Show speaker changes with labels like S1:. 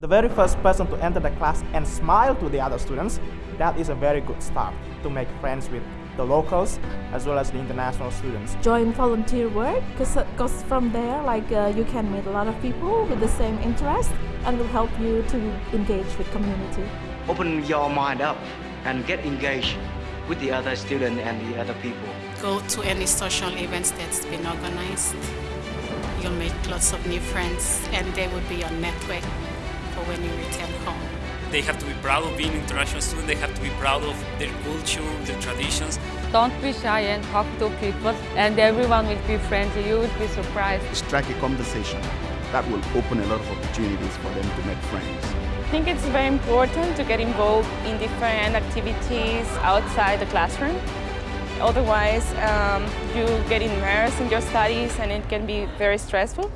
S1: The very first person to enter the class and smile to the other students, that is a very good start to make friends with the locals as well as the international students.
S2: Join volunteer work because from there like uh, you can meet a lot of people with the same interest and will help you to engage with community.
S3: Open your mind up and get engaged with the other students and the other people.
S4: Go to any social events that's been organized. You'll make lots of new friends and they will be your network for when you return home.
S5: They have to be proud of being international students, they have to be proud of their culture, their traditions.
S6: Don't be shy and talk to people and everyone will be friendly, you will be surprised.
S7: Strike a conversation that will open a lot of opportunities for them to make friends.
S8: I think it's very important to get involved in different activities outside the classroom. Otherwise, um, you get immersed in your studies and it can be very stressful.